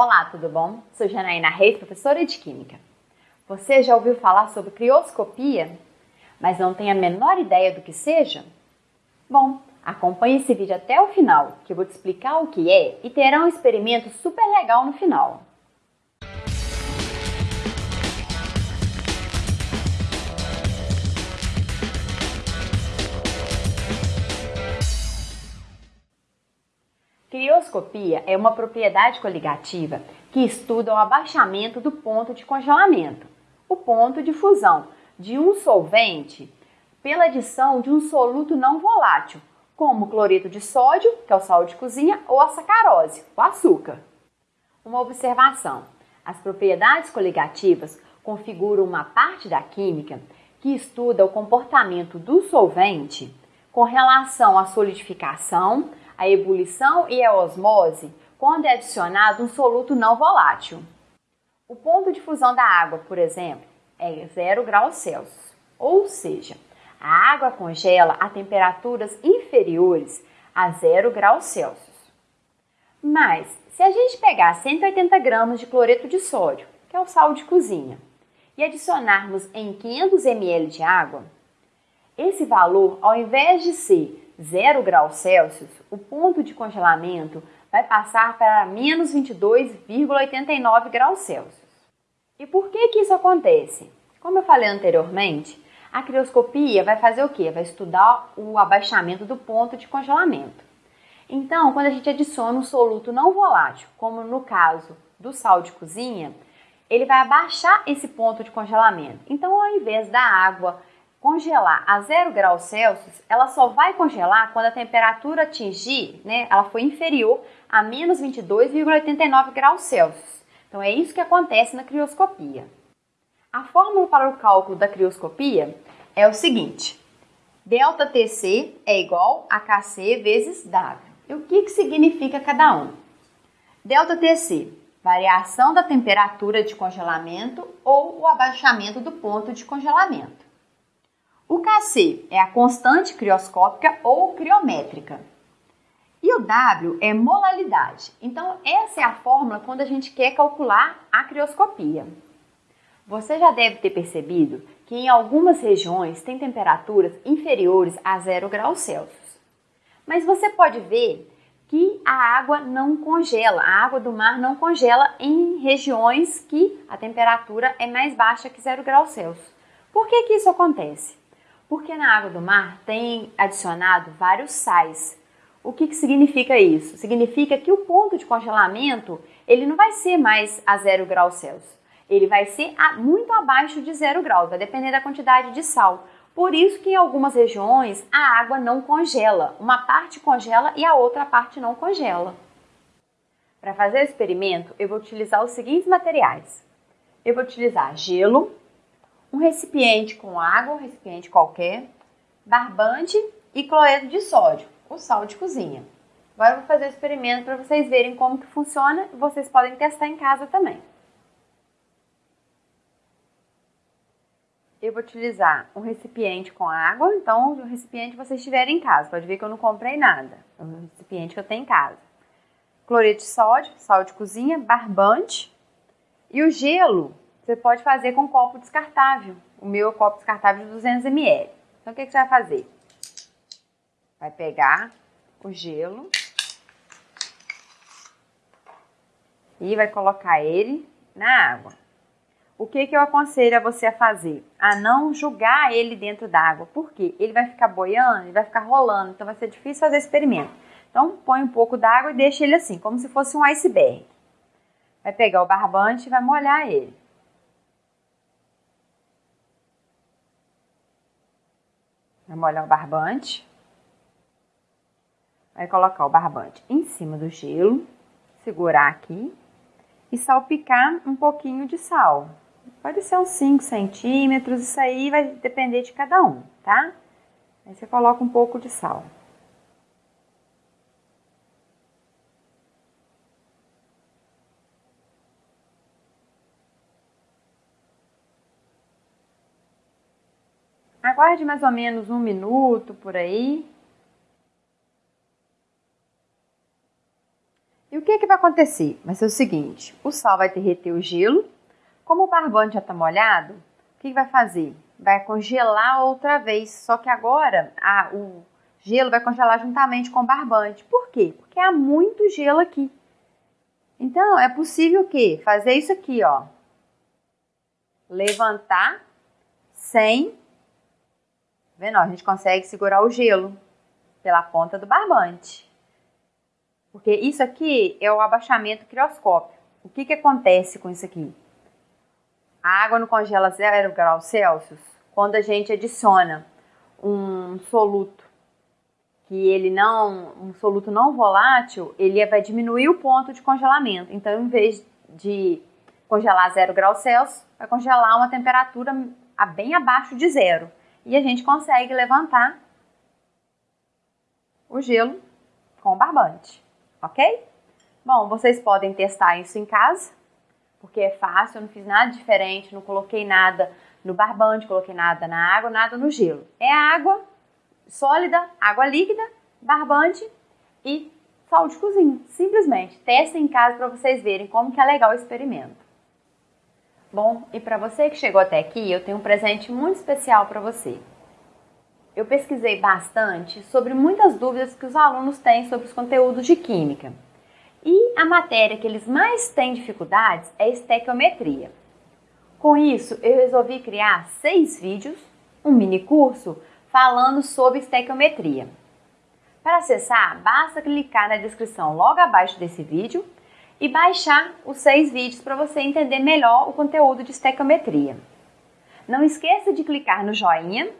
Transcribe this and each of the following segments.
Olá, tudo bom? Sou Janaína Reis, professora de Química. Você já ouviu falar sobre crioscopia, mas não tem a menor ideia do que seja? Bom, acompanhe esse vídeo até o final, que eu vou te explicar o que é e terá um experimento super legal no final. Crioscopia é uma propriedade coligativa que estuda o abaixamento do ponto de congelamento, o ponto de fusão de um solvente pela adição de um soluto não volátil, como o cloreto de sódio, que é o sal de cozinha, ou a sacarose, o açúcar. Uma observação: as propriedades coligativas configuram uma parte da química que estuda o comportamento do solvente com relação à solidificação, a ebulição e a osmose quando é adicionado um soluto não volátil. O ponto de fusão da água, por exemplo, é 0 graus Celsius, ou seja, a água congela a temperaturas inferiores a 0 graus Celsius. Mas, se a gente pegar 180 gramas de cloreto de sódio, que é o sal de cozinha, e adicionarmos em 500 ml de água, esse valor, ao invés de ser 0 graus Celsius, o ponto de congelamento vai passar para menos 22,89 graus Celsius. E por que, que isso acontece? Como eu falei anteriormente, a crioscopia vai fazer o quê? Vai estudar o abaixamento do ponto de congelamento. Então, quando a gente adiciona um soluto não volátil, como no caso do sal de cozinha, ele vai abaixar esse ponto de congelamento. Então, ao invés da água congelar a 0 graus Celsius, ela só vai congelar quando a temperatura atingir, né, ela foi inferior a menos 22,89 graus Celsius. Então é isso que acontece na crioscopia. A fórmula para o cálculo da crioscopia é o seguinte: delta Tc é igual a Kc vezes W. E o que, que significa cada um? Delta Tc, variação da temperatura de congelamento ou o abaixamento do ponto de congelamento. O Kc é a constante crioscópica ou criométrica. E o W é molalidade. Então, essa é a fórmula quando a gente quer calcular a crioscopia. Você já deve ter percebido que em algumas regiões tem temperaturas inferiores a 0 graus Celsius. Mas você pode ver que a água não congela, a água do mar não congela em regiões que a temperatura é mais baixa que 0 graus Celsius. Por que, que isso acontece? Porque na água do mar tem adicionado vários sais. O que, que significa isso? Significa que o ponto de congelamento ele não vai ser mais a zero graus Celsius. Ele vai ser a, muito abaixo de zero graus, vai depender da quantidade de sal. Por isso que em algumas regiões a água não congela. Uma parte congela e a outra parte não congela. Para fazer o experimento, eu vou utilizar os seguintes materiais. Eu vou utilizar gelo, um recipiente com água, um recipiente qualquer, barbante e cloreto de sódio, o sal de cozinha. Agora eu vou fazer o experimento para vocês verem como que funciona e vocês podem testar em casa também. Eu vou utilizar um recipiente com água, então o recipiente que vocês tiverem em casa. Pode ver que eu não comprei nada, é um recipiente que eu tenho em casa. Cloreto de sódio, sal de cozinha, barbante e o gelo você pode fazer com copo descartável. O meu é copo descartável de 200 ml. Então, o que, que você vai fazer? Vai pegar o gelo e vai colocar ele na água. O que, que eu aconselho a você a fazer? A não jogar ele dentro d'água. Por quê? Ele vai ficar boiando, ele vai ficar rolando, então vai ser difícil fazer experimento. Então, põe um pouco d'água e deixa ele assim, como se fosse um iceberg. Vai pegar o barbante e vai molhar ele. Vai molhar o barbante. Vai colocar o barbante em cima do gelo, segurar aqui e salpicar um pouquinho de sal. Pode ser uns 5 centímetros, isso aí vai depender de cada um, tá? Aí você coloca um pouco de sal. Aguarde mais ou menos um minuto por aí. E o que, que vai acontecer? Vai ser o seguinte: o sal vai derreter o gelo. Como o barbante já está molhado, o que, que vai fazer? Vai congelar outra vez. Só que agora a, o gelo vai congelar juntamente com o barbante. Por quê? Porque há muito gelo aqui. Então, é possível que fazer isso aqui, ó. Levantar sem... Vendo? a gente consegue segurar o gelo pela ponta do barbante. Porque isso aqui é o abaixamento crioscópio. O que, que acontece com isso aqui? A água não congela zero graus Celsius quando a gente adiciona um soluto que ele não, um soluto não volátil, ele vai diminuir o ponto de congelamento. Então, em vez de congelar zero graus Celsius, vai congelar uma temperatura bem abaixo de zero. E a gente consegue levantar o gelo com o barbante, ok? Bom, vocês podem testar isso em casa, porque é fácil, eu não fiz nada diferente, não coloquei nada no barbante, coloquei nada na água, nada no gelo. É água sólida, água líquida, barbante e sal de cozinha. Simplesmente. Testem em casa para vocês verem como que é legal o experimento. Bom, e para você que chegou até aqui, eu tenho um presente muito especial para você. Eu pesquisei bastante sobre muitas dúvidas que os alunos têm sobre os conteúdos de química. E a matéria que eles mais têm dificuldades é estequiometria. Com isso, eu resolvi criar seis vídeos, um mini curso, falando sobre estequiometria. Para acessar, basta clicar na descrição logo abaixo desse vídeo e baixar os seis vídeos para você entender melhor o conteúdo de estequiometria. Não esqueça de clicar no joinha,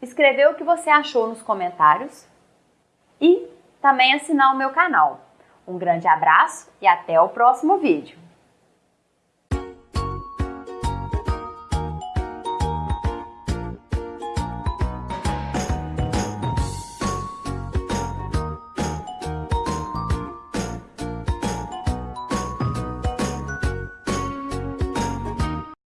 escrever o que você achou nos comentários e também assinar o meu canal. Um grande abraço e até o próximo vídeo!